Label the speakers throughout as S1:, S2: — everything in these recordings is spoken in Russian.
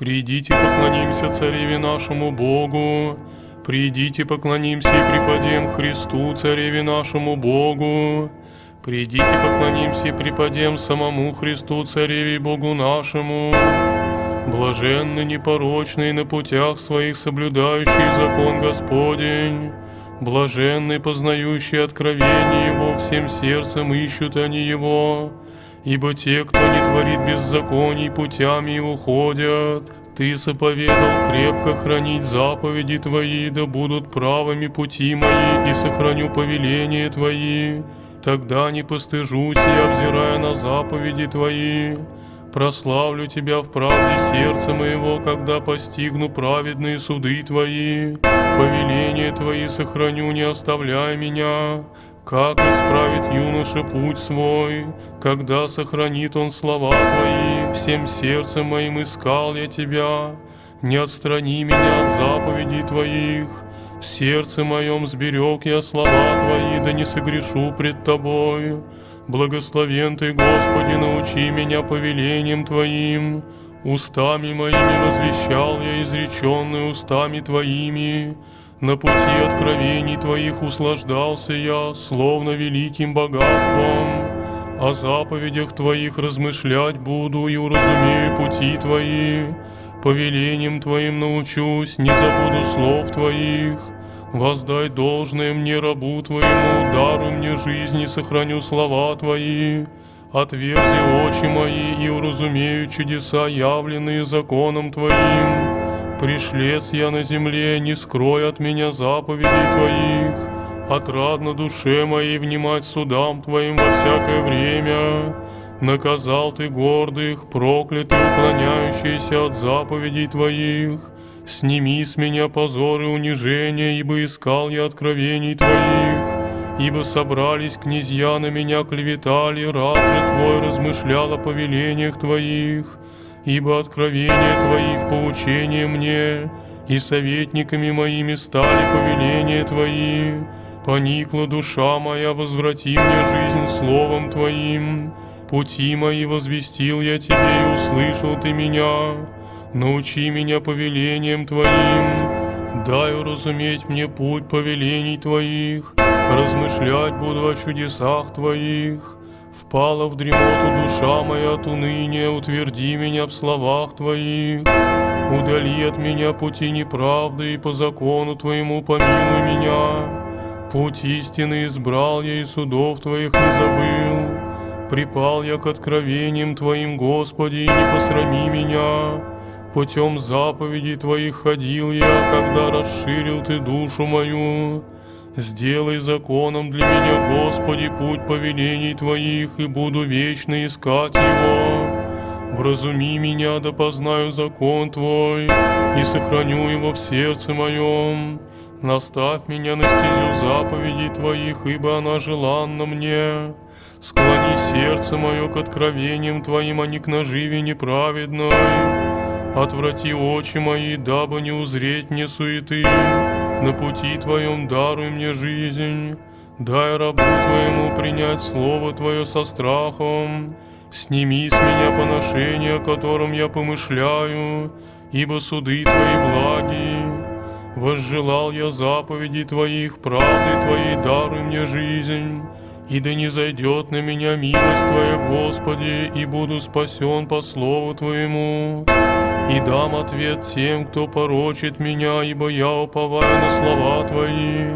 S1: Придите, поклонимся Цареве нашему Богу. Придите, поклонимся и преподем Христу, Цареве нашему Богу. Придите, поклонимся и преподем самому Христу, Цареве Богу нашему. Блаженны непорочные на путях своих соблюдающие закон Господень. Блаженны познающие откровение Его, всем сердцем ищут они Его. Ибо те, кто не творит беззаконий, путями его ходят. Ты заповедал крепко хранить заповеди Твои, да будут правыми пути мои, и сохраню повеления Твои. Тогда не постыжусь я, обзирая на заповеди Твои. Прославлю Тебя в правде сердца моего, когда постигну праведные суды Твои. Повеления Твои сохраню, не оставляй меня. Как исправит юноша путь свой, когда сохранит он слова Твои, всем сердцем моим искал я Тебя, не отстрани меня от заповедей Твоих, в сердце моем сберег я слова Твои, да не согрешу пред Тобой. Благословен Ты, Господи, научи меня повелением Твоим, устами моими возвещал я изреченные устами Твоими, на пути откровений Твоих услаждался я, словно великим богатством. О заповедях Твоих размышлять буду и уразумею пути Твои. Повелением Твоим научусь, не забуду слов Твоих. Воздай должное мне рабу Твоему, даруй мне жизнь и сохраню слова Твои. Отверзи очи мои и уразумею чудеса, явленные законом Твоим. Пришлец я на земле, не скрой от меня заповедей Твоих. Отрадно душе моей внимать судам Твоим во всякое время. Наказал Ты гордых, проклятый, уклоняющийся от заповедей Твоих. Сними с меня позор и унижение, ибо искал я откровений Твоих. Ибо собрались князья на меня клеветали, раб же Твой размышлял о повелениях Твоих ибо откровения Твои в поучение мне, и советниками моими стали повеления Твои. Поникла душа моя, возврати мне жизнь словом Твоим. Пути мои возвестил я Тебе и услышал Ты меня. Научи меня повелением Твоим. Дай уразуметь мне путь повелений Твоих. Размышлять буду о чудесах Твоих. Впала в дремоту душа моя от уныния, утверди меня в словах Твоих. Удали от меня пути неправды, и по закону Твоему помилуй меня. Путь истины избрал я, и судов Твоих не забыл. Припал я к откровениям Твоим, Господи, и не посрами меня. Путем заповедей Твоих ходил я, когда расширил Ты душу мою. Сделай законом для меня, Господи, путь повелений Твоих, и буду вечно искать его. Вразуми меня, да познаю закон Твой, и сохраню его в сердце моем. Наставь меня на стезю заповедей Твоих, ибо она желанна мне. Склони сердце мое к откровениям Твоим, а не к наживе неправедной. Отврати очи мои, дабы не узреть мне суеты. На пути Твоем даруй мне жизнь, дай рабу Твоему принять Слово Твое со страхом. Сними с меня поношение, о котором я помышляю, ибо суды Твои благи. Возжелал я заповеди Твоих, правды Твоей даруй мне жизнь, и да не зайдет на меня милость Твоя, Господи, и буду спасен по Слову Твоему и дам ответ тем, кто порочит меня, ибо я уповаю на слова Твои.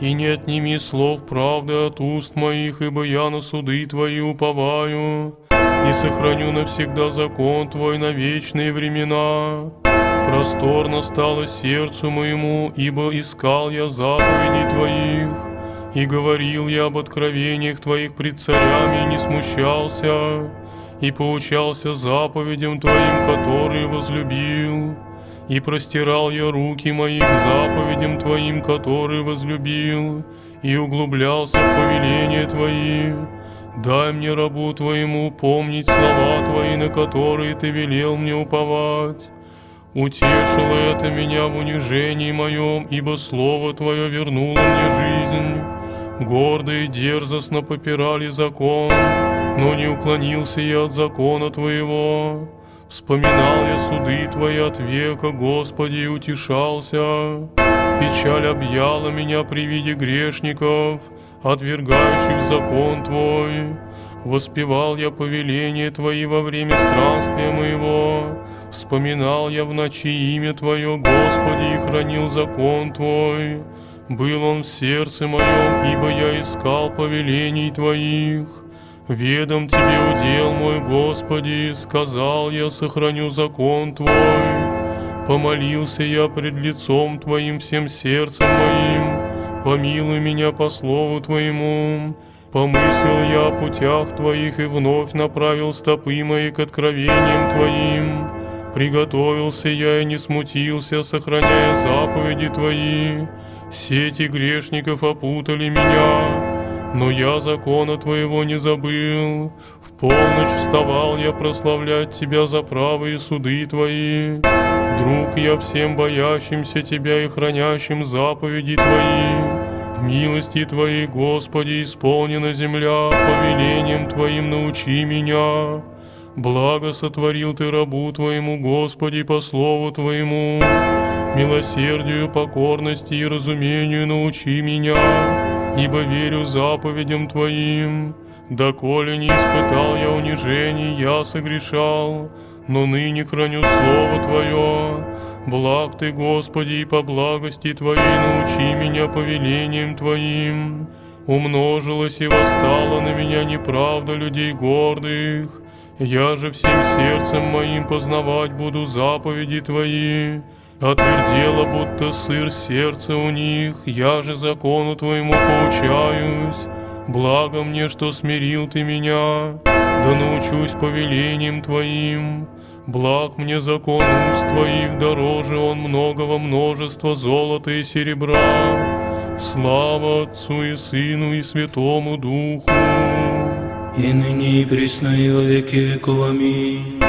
S1: И не отними слов правды от уст моих, ибо я на суды Твои уповаю, и сохраню навсегда закон Твой на вечные времена. Просторно стало сердцу моему, ибо искал я заповедей Твоих, и говорил я об откровениях Твоих пред царями, и не смущался и поучался заповедям Твоим, которые возлюбил. И простирал я руки мои к заповедям Твоим, которые возлюбил, и углублялся в повеления Твои. Дай мне рабу Твоему помнить слова Твои, на которые Ты велел мне уповать. Утешило это меня в унижении моем, ибо Слово Твое вернуло мне жизнь. Гордо и дерзостно попирали закон, но не уклонился я от закона Твоего. Вспоминал я суды Твои от века, Господи, и утешался. Печаль объяла меня при виде грешников, отвергающих закон Твой. Воспевал я повеление Твои во время странствия моего, Вспоминал я в ночи имя Твое, Господи, и хранил закон Твой. Был он в сердце моем, ибо я искал повелений Твоих. Ведом Тебе удел мой, Господи, сказал я, сохраню закон Твой. Помолился я пред лицом Твоим всем сердцем моим, помилуй меня по слову Твоему. Помыслил я о путях Твоих и вновь направил стопы мои к откровениям Твоим. Приготовился я и не смутился, сохраняя заповеди Твои. Сети грешников опутали меня, но я закона Твоего не забыл. В полночь вставал я прославлять Тебя за правые суды Твои. Друг я всем боящимся Тебя и хранящим заповеди Твои. Милости Твоей, Господи, исполнена земля, повелением Твоим научи меня. Благо сотворил Ты рабу Твоему, Господи, по слову Твоему. Милосердию, покорности и разумению научи меня, ибо верю заповедям Твоим. Доколе не испытал я унижений, я согрешал, но ныне храню Слово Твое. Благ Ты, Господи, и по благости Твоей научи меня повелением Твоим. Умножилась и восстала на меня неправда людей гордых. Я же всем сердцем моим познавать буду заповеди Твои. Отвердело, будто сыр сердце у них, я же закону Твоему поучаюсь. Благо мне, что смирил Ты меня, да научусь повелением Твоим. Благ мне закон уст Твоих, дороже он многого множества золота и серебра. Слава Отцу и Сыну и Святому Духу.
S2: И ныне и присно и во веки веков. Аминь.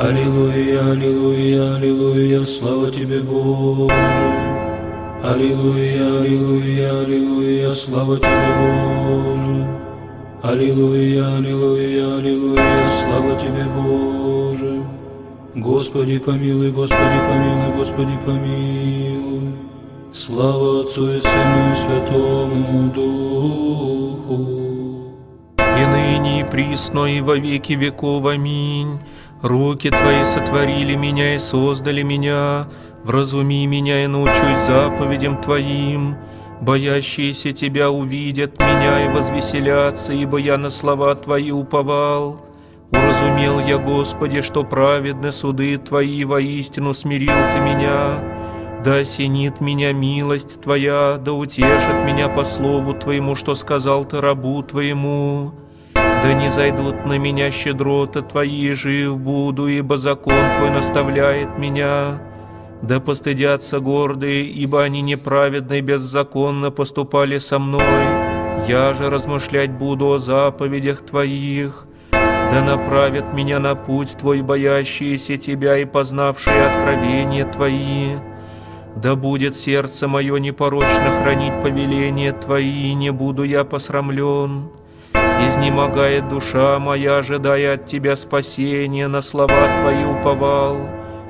S2: Аллилуйя, аллилуйя, аллилуйя, слава Тебе, Боже. Аллилуйя, аллилуйя, аллилуйя, слава Тебе, Боже. Аллилуйя, аллилуйя, аллилуйя, слава Тебе, Боже. Господи помилуй, Господи помилуй, Господи помилуй. Слава Отцу и Сыну и Святому Духу.
S3: И ныне и присно и во веки веков. Аминь. Руки Твои сотворили меня и создали меня. Вразуми меня и научусь заповедям Твоим. Боящиеся Тебя увидят меня и возвеселятся, ибо я на слова Твои уповал. Уразумел я, Господи, что праведны суды Твои, воистину смирил Ты меня. Да осенит меня милость Твоя, да утешит меня по слову Твоему, что сказал Ты рабу Твоему. Да не зайдут на меня щедроты Твои, жив буду, ибо закон Твой наставляет меня. Да постыдятся гордые, ибо они неправедно и беззаконно поступали со мной. Я же размышлять буду о заповедях Твоих. Да направят меня на путь Твой, боящиеся Тебя и познавшие откровения Твои. Да будет сердце мое непорочно хранить повеления Твои, не буду я посрамлен. Изнемогает душа моя, ожидая от Тебя спасения, на слова Твои уповал.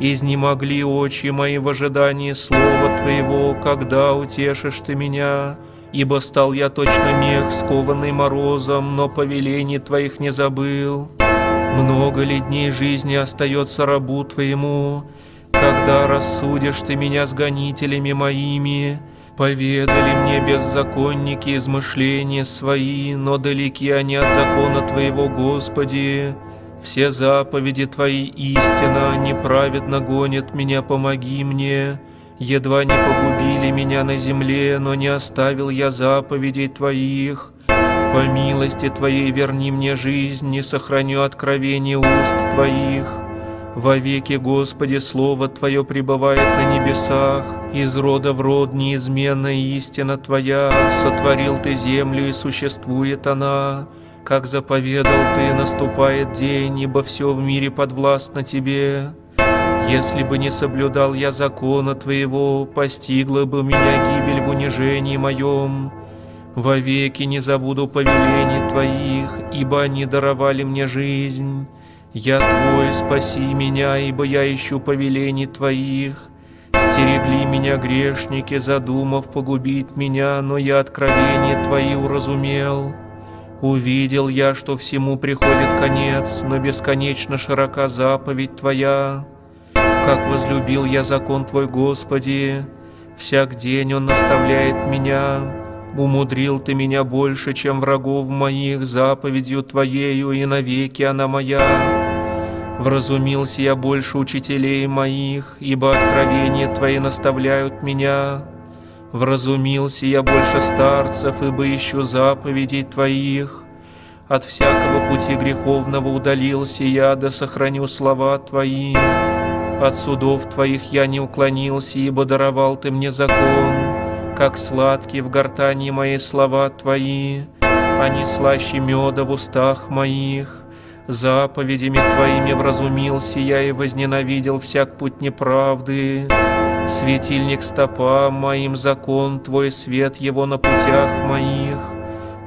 S3: Изнемогли очи мои в ожидании слова Твоего, когда утешишь Ты меня. Ибо стал я точно мех, скованный морозом, но повелений Твоих не забыл. Много ли дней жизни остается рабу Твоему, когда рассудишь Ты меня с гонителями моими? Поведали мне беззаконники измышления свои, но далеки они от закона Твоего, Господи. Все заповеди Твои истина, неправедно гонят меня, помоги мне. Едва не погубили меня на земле, но не оставил я заповедей Твоих. По милости Твоей верни мне жизнь, не сохраню откровение уст Твоих. Во веки, Господи, Слово Твое пребывает на небесах, из рода в род неизменная истина Твоя, сотворил Ты землю и существует она. Как заповедал Ты, наступает день, ибо все в мире подвластно Тебе. Если бы не соблюдал я закона Твоего, постигла бы меня гибель в унижении моем. Вовеки не забуду повелений Твоих, ибо они даровали мне жизнь. Я Твой, спаси меня, ибо я ищу повелений Твоих. Стерегли меня грешники, задумав погубить меня, но я откровение Твои уразумел. Увидел я, что всему приходит конец, но бесконечно широка заповедь Твоя. Как возлюбил я закон Твой, Господи, всяк день он наставляет меня. Умудрил Ты меня больше, чем врагов моих, заповедью Твоею, и навеки она моя. Вразумился я больше учителей моих, ибо откровения Твои наставляют меня. Вразумился я больше старцев, ибо ищу заповедей Твоих. От всякого пути греховного удалился я, да сохраню слова Твои. От судов Твоих я не уклонился, ибо даровал Ты мне закон. Как сладкие в гортани мои слова Твои, они слаще меда в устах моих. Заповедями Твоими вразумился я и возненавидел всяк путь неправды. Светильник стопа моим закон Твой, свет его на путях моих.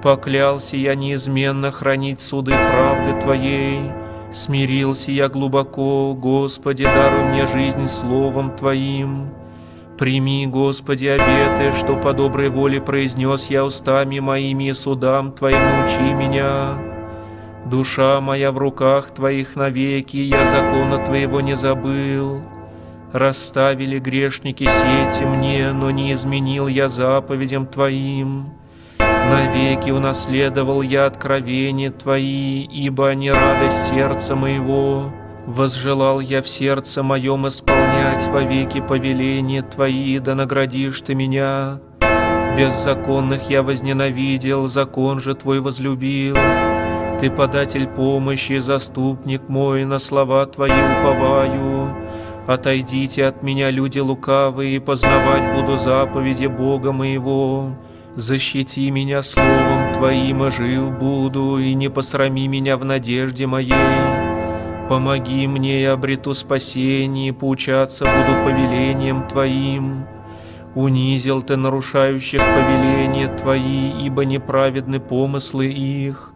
S3: Поклялся я неизменно хранить суды правды Твоей. Смирился я глубоко, Господи, даруй мне жизнь словом Твоим. Прими, Господи, обеты, что по доброй воле произнес я устами моими и судам Твоим научи меня. Душа моя в руках Твоих навеки, я закона Твоего не забыл. Расставили грешники сети мне, но не изменил я заповедям Твоим. Навеки унаследовал я откровения Твои, ибо они радость сердца моего. Возжелал я в сердце моем исполнять вовеки повеления Твои, да наградишь Ты меня. Беззаконных я возненавидел, закон же Твой возлюбил. Ты податель помощи, заступник мой, на слова Твои уповаю. Отойдите от меня, люди лукавые, познавать буду заповеди Бога моего. Защити меня словом Твоим, и жив буду, и не посрами меня в надежде моей. Помоги мне, и обрету спасение, поучаться буду повелением Твоим. Унизил Ты нарушающих повеления Твои, ибо неправедны помыслы их.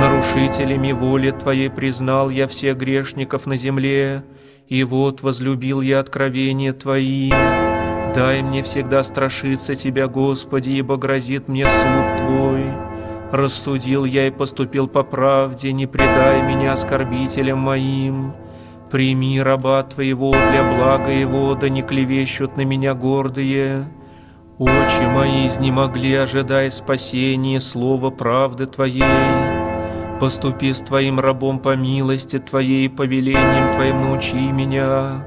S3: Нарушителями воли Твоей признал я всех грешников на земле, и вот возлюбил я откровения Твои. Дай мне всегда страшиться Тебя, Господи, ибо грозит мне суд Твой. Рассудил я и поступил по правде, не предай меня оскорбителям моим. Прими раба Твоего для блага Его, да не клевещут на меня гордые. Очи мои изнемогли, ожидая спасения, слова правды Твоей. Поступи с Твоим рабом по милости Твоей, повелением Твоим научи меня.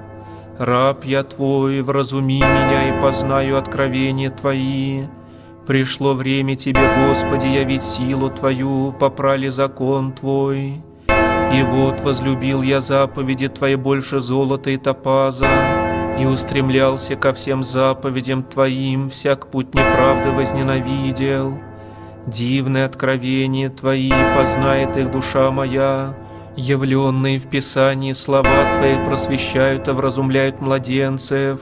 S3: Раб я Твой, вразуми меня и познаю откровения Твои. Пришло время Тебе, Господи, явить силу Твою, попрали закон Твой. И вот возлюбил я заповеди Твои больше золота и топаза, и устремлялся ко всем заповедям Твоим, всяк путь неправды возненавидел. Дивное откровение Твои познает их душа моя, явленные в Писании слова Твои просвещают и вразумляют младенцев.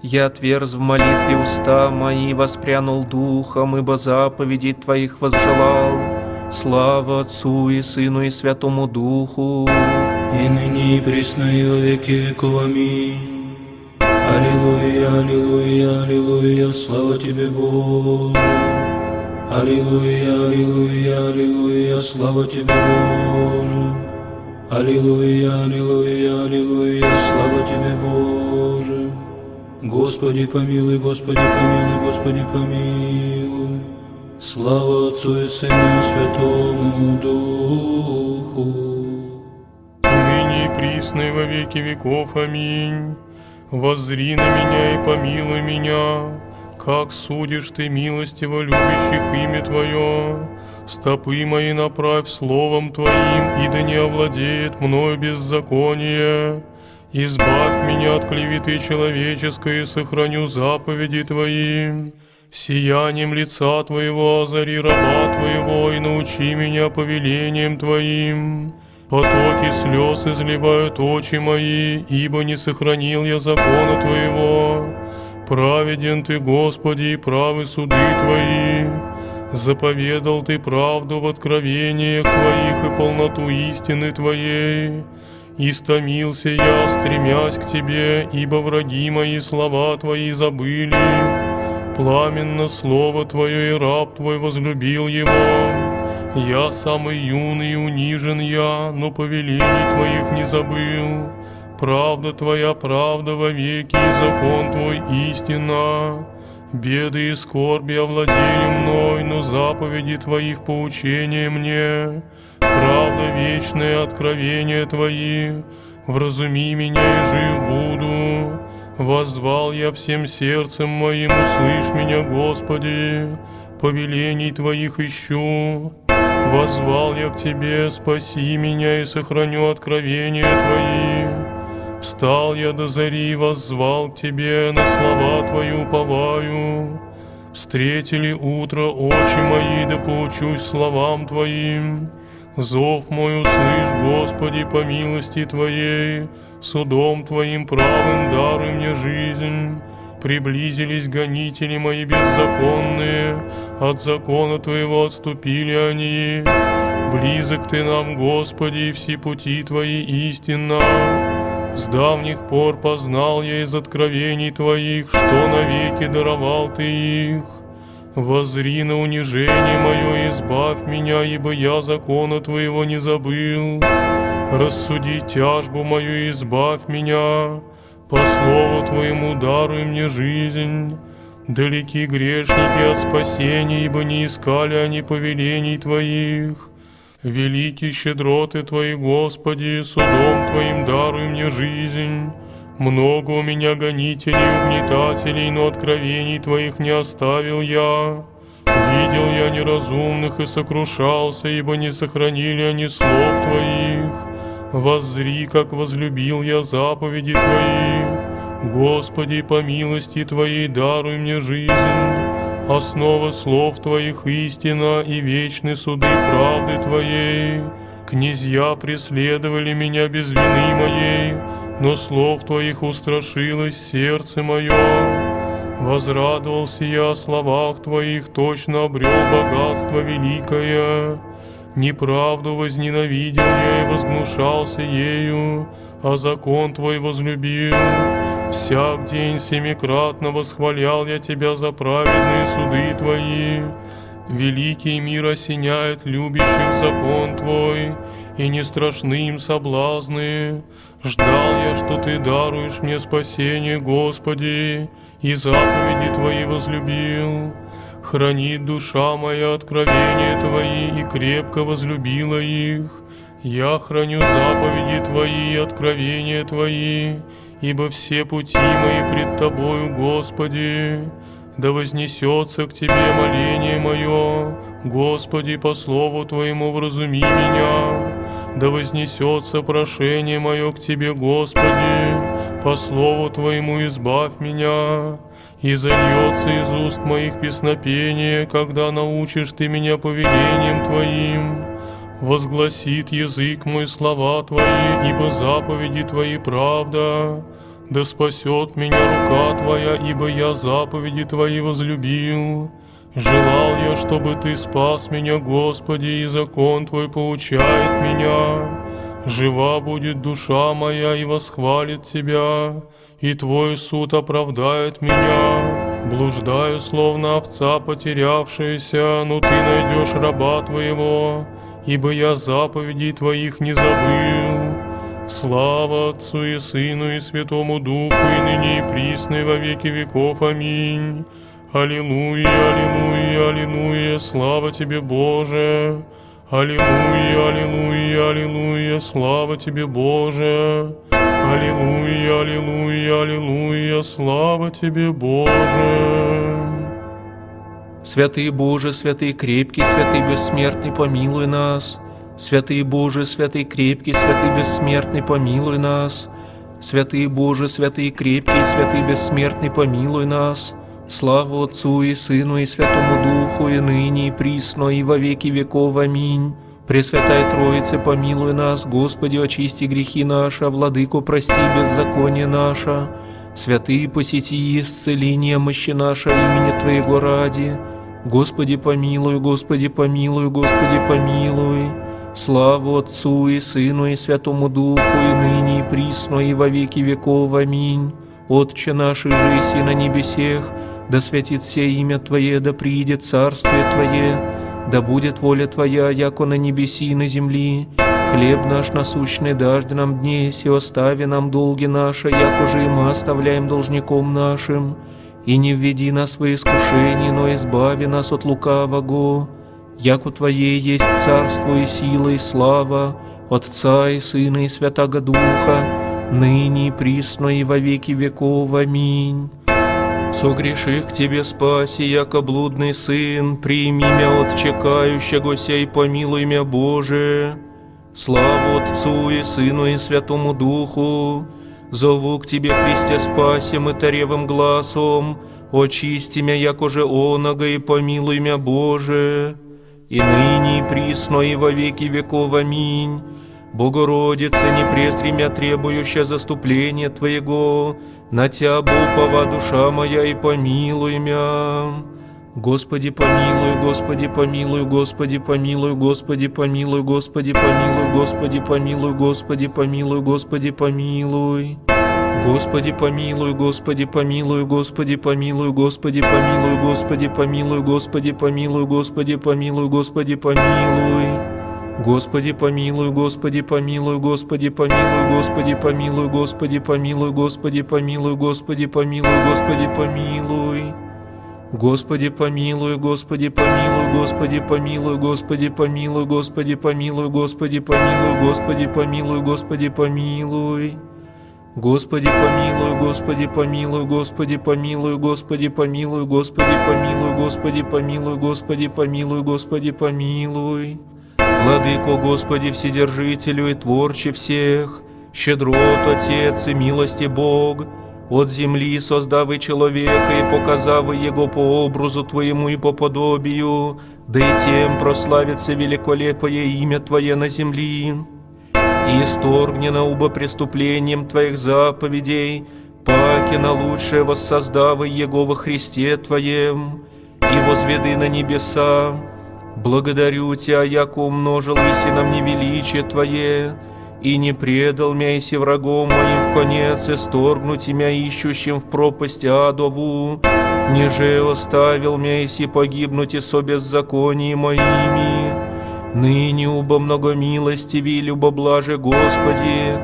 S3: Я отверз в молитве уста мои, воспрянул духом, ибо заповедей Твоих возжелал. Слава Отцу и Сыну и Святому Духу,
S2: и ныне и присно и во веки веков. Аминь. Аллилуйя, аллилуйя, аллилуйя, слава Тебе, Боже. Аллилуйя, аллилуйя, аллилуйя, слава Тебе, Боже. Аллилуйя, аллилуйя, аллилуйя, слава Тебе, Боже. Господи помилуй, Господи помилуй, Господи помилуй. Слава Отцу и Сыну и Святому Духу.
S1: ныне и присно во веки веков. Аминь. Воззри на меня и помилуй меня, как судишь ты милостиво любящих имя Твое. Стопы мои направь словом Твоим, и да не овладеет мною беззаконие. Избавь меня от клеветы человеческой, и сохраню заповеди Твои. Сиянием лица Твоего озари раба Твоего, и научи меня повелением Твоим. Потоки слез изливают очи мои, ибо не сохранил я закона Твоего. Праведен Ты, Господи, и правы суды Твои. Заповедал Ты правду в откровениях Твоих и полноту истины Твоей. Истомился я, стремясь к Тебе, ибо враги мои слова Твои забыли. Пламенно слово Твое и раб Твой возлюбил его. Я самый юный и унижен я, но повелений Твоих не забыл. Правда Твоя, правда вовеки, и закон Твой истина. Беды и скорби овладели мной, но заповеди Твоих поучения мне. Правда вечное откровение Твои, вразуми меня и жив буду. Воззвал я всем сердцем моим, услышь меня, Господи, повелений Твоих ищу. Возвал я к Тебе, спаси меня и сохраню откровения Твои. Встал я до зари, воззвал Тебе, на слова Твои уповаю. Встретили утро очи мои, да поучусь словам Твоим. Зов мой услышь, Господи, по милости Твоей, судом Твоим правым даруй мне жизнь. Приблизились гонители мои беззаконные, от закона Твоего отступили они. Близок Ты нам, Господи, все пути Твои истинно. С давних пор познал я из откровений Твоих, что навеки даровал Ты их. Возри на унижение мое избавь меня, ибо я закона Твоего не забыл. Рассуди тяжбу мою избавь меня, по слову Твоему даруй мне жизнь. Далеки грешники от спасения, ибо не искали они повелений Твоих. Великий щедроты Твои, Господи, судом Твоим даруй мне жизнь. Много у меня гонителей угнетателей, но откровений Твоих не оставил я. Видел я неразумных и сокрушался, ибо не сохранили они слов Твоих. Воззри, как возлюбил я заповеди Твои. Господи, по милости Твоей даруй мне жизнь. Основа слов Твоих истина и вечны суды правды Твоей. Князья преследовали меня без вины моей, но слов Твоих устрашилось сердце мое. Возрадовался я о словах Твоих, точно обрел богатство великое. Неправду возненавидел я и возгнушался ею, а закон Твой возлюбил. Всяк день семикратно восхвалял я Тебя за праведные суды Твои. Великий мир осеняет любящих закон Твой, и не страшны им соблазны. Ждал я, что Ты даруешь мне спасение, Господи, и заповеди Твои возлюбил. Хранит душа моя откровения Твои и крепко возлюбила их. Я храню заповеди Твои и откровения Твои, ибо все пути мои пред Тобою, Господи. Да вознесется к Тебе моление мое, Господи, по слову Твоему вразуми меня. Да вознесется прошение мое к Тебе, Господи, по слову Твоему избавь меня и зальется из уст моих песнопение, когда научишь ты меня повелением Твоим. Возгласит язык мой слова Твои, ибо заповеди Твои правда. Да спасет меня рука Твоя, ибо я заповеди Твои возлюбил. Желал я, чтобы Ты спас меня, Господи, и закон Твой поучает меня. Жива будет душа моя и восхвалит Тебя и Твой суд оправдает меня. Блуждаю, словно овца потерявшаяся, но Ты найдешь раба Твоего, ибо я заповедей Твоих не забыл. Слава Отцу и Сыну и Святому Духу, и ныне и присно, во веки веков. Аминь. Аллилуйя, аллилуйя, аллилуйя, слава Тебе, Боже. Аллилуйя, аллилуйя, аллилуйя, слава Тебе, Боже. Аллилуйя, аллилуйя, аллилуйя, слава Тебе, Боже.
S3: Святый Боже, святый крепкий, святый бессмертный, помилуй нас. Святый Боже, святый крепкий, святый бессмертный, помилуй нас. Святый Боже, святый крепкий, святый бессмертный, помилуй нас. Слава Отцу и Сыну и Святому Духу, и ныне, и присно, и во веки веков. Аминь. Пресвятая Троице, помилуй нас, Господи, очисти грехи наши, а Владыку прости беззаконие наше. Святые посети и исцели немощи наши имени Твоего ради. Господи, помилуй, Господи, помилуй, Господи, помилуй. Славу Отцу и Сыну и Святому Духу, и ныне, и присно, и во веки веков. Аминь. Отче наш, и жиси на небесех, да святится имя Твое, да приидет царствие Твое, да будет воля Твоя, яко на небеси и на земли. Хлеб наш насущный даждь нам днесь, и остави нам долги наши, як уже и мы оставляем должником нашим. И не введи нас в искушение, но избави нас от лукавого. Яко Твоей есть царство и сила и слава, Отца и Сына и Святаго Духа, ныне присно и во веки веков. Аминь. Согреших к Тебе спаси, яко блудный сын, прими мя от чекающегося и помилуй мя Боже. Славу Отцу и Сыну и Святому Духу, зову к Тебе, Христе, спасем и таревым глазом, очисти мя, яко же онога, и помилуй мя Боже. И ныне, и присно, и во веки веков. Аминь. Богородица, не презри мя требующая заступления Твоего, на Тя упова душа моя, и помилуй мя. Господи помилуй, Господи помилуй, Господи помилуй, Господи помилуй, Господи помилуй, Господи помилуй, Господи помилуй, Господи помилуй. Господи помилуй, Господи помилуй, Господи помилуй, Господи помилуй, Господи помилуй, Господи помилуй, Господи помилуй, Господи помилуй. Господи помилуй, Господи помилуй, Господи помилуй, Господи помилуй, Господи помилуй, Господи помилуй, Господи помилуй, Господи помилуй. Господи помилуй, Господи помилуй, Господи помилуй, Господи помилуй, Господи помилуй, Господи помилуй, Господи помилуй, Господи помилуй. Господи помилуй, Господи помилуй, Господи помилуй, Господи помилуй, Господи помилуй, Господи помилуй, Господи помилуй, Господи помилуй. Владыко Господи Вседержителю и Творче всех, щедрот Отец и милости Бог, от земли создавы человека и показавы его по образу Твоему и по подобию, да и тем прославится великолепое имя Твое на земли. И исторгни на уба преступлением Твоих заповедей, паки на лучшее воссоздавы Его во Христе Твоем, и возведы на небеса. Благодарю Тебя, яко умножил иси на мне величие Твое, и не предал мя иси врагом моим в конец, исторгнуть имя ищущим в пропасть адову, ниже оставил мя иси погибнуть и со беззаконии моими. Ныне убо много милостиви и любоблаже Господи,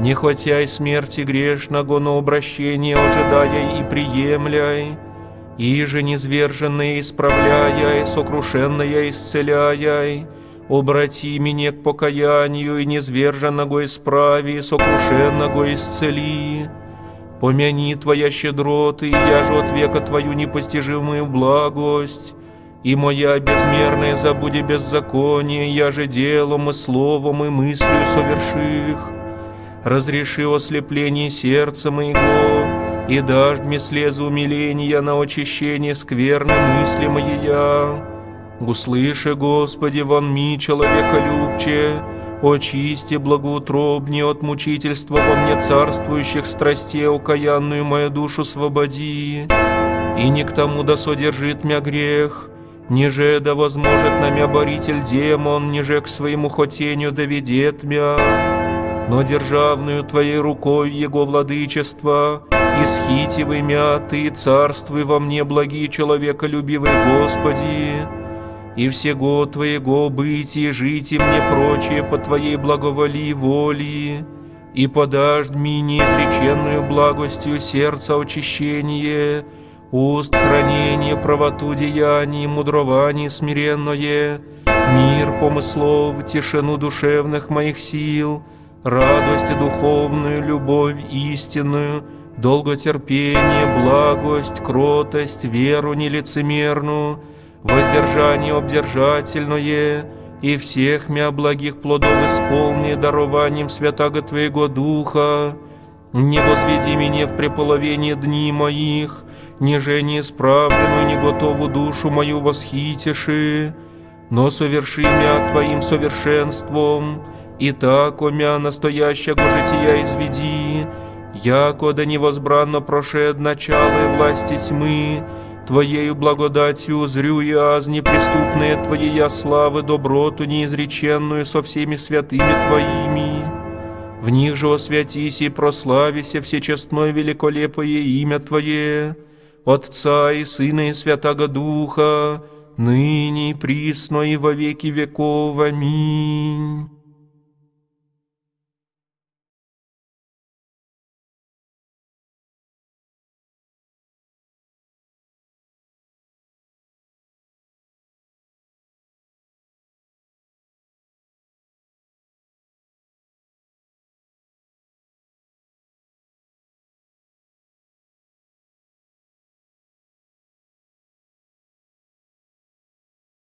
S3: не хватяй смерти грешного, но обращение ожидая и приемляй, и же низверженное исправляя, и сокрушенное исцеляя, обрати меня к покаянию, и низверженного исправи, и сокрушенного исцели. Помяни Твоя щедроты, и я же от века Твою непостижимую благость, и моя безмерная забуди беззаконие, я же делом и словом и мыслью соверших. Разреши ослепление сердца моего, и дашь мне слезы умиления на очищение скверны мысли моя. Услыши, Господи, вон ми, человека любче, очисти благоутробнее от мучительства во мне царствующих страстей, окаянную мою душу свободи. И не к тому да содержит мя грех, ниже да возможет на мя боритель демон, ниже к своему хотению доведет мя. Но державную Твоей рукой Его владычество, исхитивай мя Ты, царствуй во мне, благий человеколюбивый Господи, и всего Твоего бытия, жить и мне прочее по Твоей благоволии воли, и подашь мне неизреченную благостью сердца очищение, уст хранение, правоту деяний, мудрование смиренное, мир помыслов, тишину душевных моих сил, радость духовную, любовь истинную, долготерпение, благость, кротость, веру нелицемерную, воздержание обдержательное, и всех мя благих плодов исполни дарованием святаго Твоего Духа. Не возведи меня в преполовение дни моих, ниже неисправленную, не готову душу мою восхитиши. но соверши мя Твоим совершенством, и так, о мя настоящего жития изведи, яко да невозбранно прошед начало и власти тьмы, Твоею благодатью зрю я аз неприступные Твоей славы доброту неизреченную со всеми святыми Твоими. В них же освятись и прославися всечестное великолепое имя Твое, Отца и Сына и Святаго Духа, ныне присно и во веки веков. Аминь.